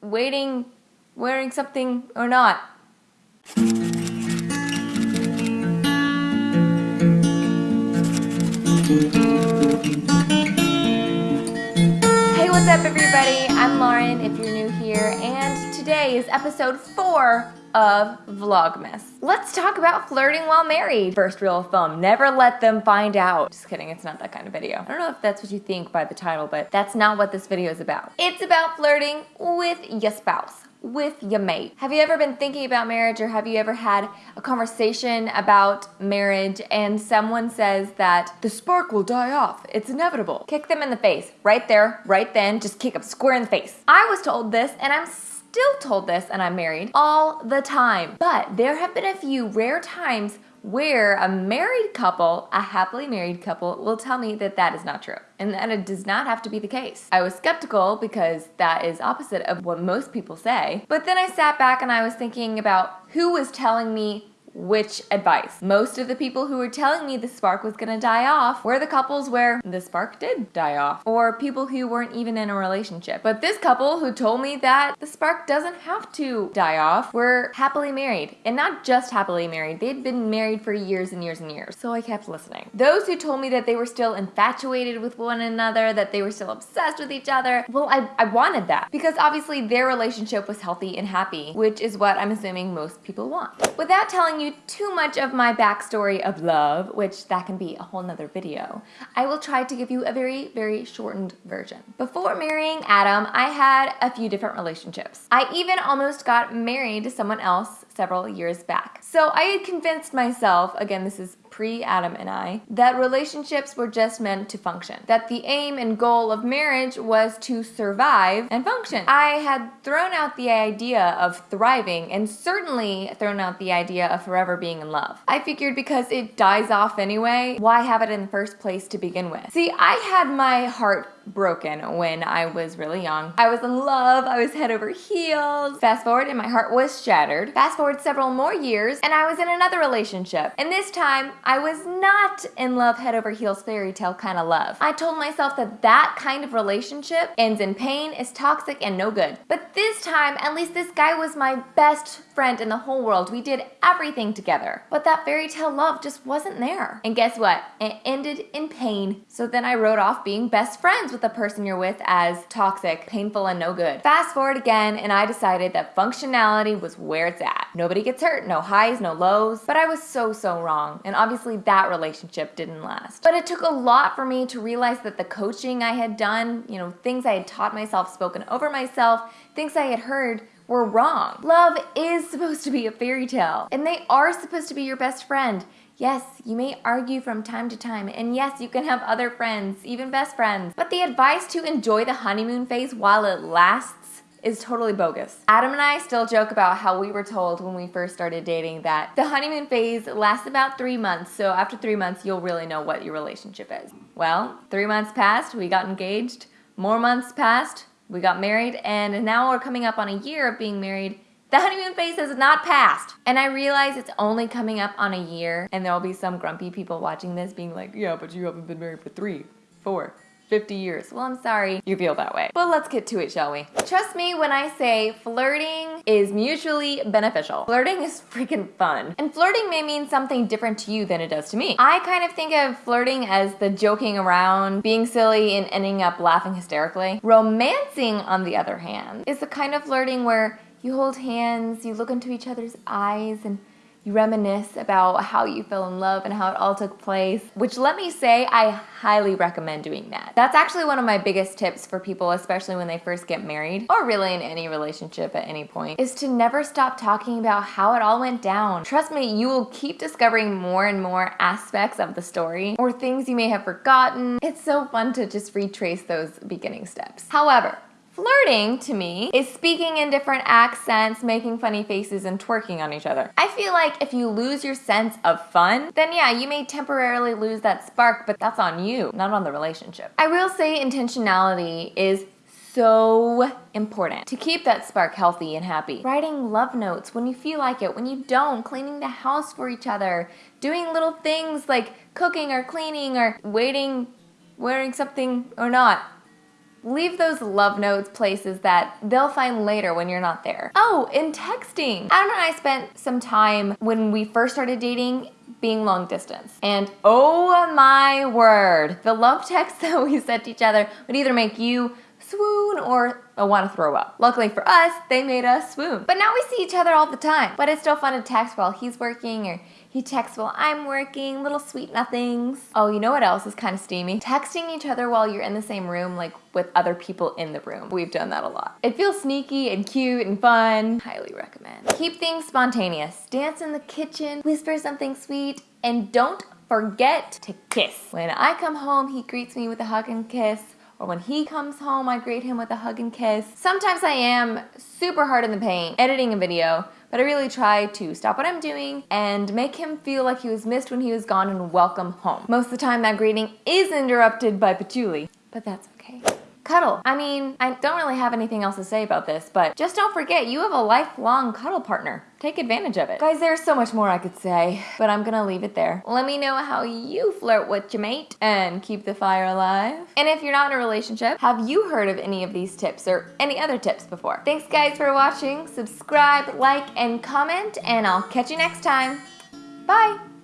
waiting, wearing something or not. Hey, what's up everybody? I'm Lauren if you're new here, and today is episode 4 of Vlogmas. Let's talk about flirting while married. First rule of thumb, never let them find out. Just kidding, it's not that kind of video. I don't know if that's what you think by the title, but that's not what this video is about. It's about flirting with your spouse with your mate. Have you ever been thinking about marriage or have you ever had a conversation about marriage and someone says that the spark will die off, it's inevitable. Kick them in the face, right there, right then, just kick them square in the face. I was told this and I'm still told this and I'm married all the time. But there have been a few rare times where a married couple, a happily married couple, will tell me that that is not true and that it does not have to be the case. I was skeptical because that is opposite of what most people say, but then I sat back and I was thinking about who was telling me which advice. Most of the people who were telling me the spark was gonna die off were the couples where the spark did die off, or people who weren't even in a relationship. But this couple who told me that the spark doesn't have to die off were happily married, and not just happily married, they'd been married for years and years and years. So I kept listening. Those who told me that they were still infatuated with one another, that they were still obsessed with each other, well, I, I wanted that because obviously their relationship was healthy and happy, which is what I'm assuming most people want. Without telling you you too much of my backstory of love, which that can be a whole nother video, I will try to give you a very, very shortened version. Before marrying Adam, I had a few different relationships. I even almost got married to someone else several years back. So I had convinced myself, again, this is pre-Adam and I, that relationships were just meant to function. That the aim and goal of marriage was to survive and function. I had thrown out the idea of thriving and certainly thrown out the idea of forever being in love. I figured because it dies off anyway, why have it in the first place to begin with? See, I had my heart broken when I was really young. I was in love, I was head over heels. Fast forward and my heart was shattered. Fast forward several more years and I was in another relationship. And this time I was not in love head over heels fairy tale kind of love. I told myself that that kind of relationship ends in pain, is toxic and no good. But this time, at least this guy was my best friend in the whole world. We did everything together. But that fairy tale love just wasn't there. And guess what? It ended in pain. So then I wrote off being best friends with the person you're with as toxic, painful, and no good. Fast forward again, and I decided that functionality was where it's at. Nobody gets hurt, no highs, no lows. But I was so, so wrong. And obviously that relationship didn't last. But it took a lot for me to realize that the coaching I had done, you know, things I had taught myself, spoken over myself, things I had heard, were wrong. Love is supposed to be a fairy tale, and they are supposed to be your best friend. Yes, you may argue from time to time, and yes, you can have other friends, even best friends, but the advice to enjoy the honeymoon phase while it lasts is totally bogus. Adam and I still joke about how we were told when we first started dating that the honeymoon phase lasts about three months, so after three months, you'll really know what your relationship is. Well, three months passed, we got engaged, more months passed, we got married, and now we're coming up on a year of being married, the honeymoon phase has not passed. And I realize it's only coming up on a year and there'll be some grumpy people watching this being like, yeah, but you haven't been married for three, four, 50 years. Well, I'm sorry you feel that way. But let's get to it, shall we? Trust me when I say flirting is mutually beneficial. Flirting is freaking fun. And flirting may mean something different to you than it does to me. I kind of think of flirting as the joking around, being silly, and ending up laughing hysterically. Romancing, on the other hand, is the kind of flirting where you hold hands, you look into each other's eyes, and you reminisce about how you fell in love and how it all took place, which let me say, I highly recommend doing that. That's actually one of my biggest tips for people, especially when they first get married, or really in any relationship at any point, is to never stop talking about how it all went down. Trust me, you will keep discovering more and more aspects of the story, or things you may have forgotten. It's so fun to just retrace those beginning steps. However, Flirting, to me, is speaking in different accents, making funny faces, and twerking on each other. I feel like if you lose your sense of fun, then yeah, you may temporarily lose that spark, but that's on you, not on the relationship. I will say intentionality is so important to keep that spark healthy and happy. Writing love notes when you feel like it, when you don't, cleaning the house for each other, doing little things like cooking or cleaning or waiting, wearing something or not Leave those love notes places that they'll find later when you're not there. Oh, in texting. Adam and I spent some time when we first started dating being long distance. And oh my word, the love texts that we sent each other would either make you swoon or I want to throw up. Luckily for us, they made us swoon. But now we see each other all the time. But it's still fun to text while he's working or he texts while I'm working, little sweet nothings. Oh, you know what else is kind of steamy? Texting each other while you're in the same room, like with other people in the room. We've done that a lot. It feels sneaky and cute and fun. Highly recommend. Keep things spontaneous. Dance in the kitchen, whisper something sweet, and don't forget to kiss. When I come home, he greets me with a hug and kiss or when he comes home, I greet him with a hug and kiss. Sometimes I am super hard in the paint editing a video, but I really try to stop what I'm doing and make him feel like he was missed when he was gone and welcome home. Most of the time that greeting is interrupted by patchouli, but that's okay. Cuddle. I mean, I don't really have anything else to say about this, but just don't forget you have a lifelong cuddle partner. Take advantage of it. Guys, there's so much more I could say, but I'm gonna leave it there. Let me know how you flirt with your mate and keep the fire alive. And if you're not in a relationship, have you heard of any of these tips or any other tips before? Thanks guys for watching. Subscribe, like, and comment, and I'll catch you next time. Bye!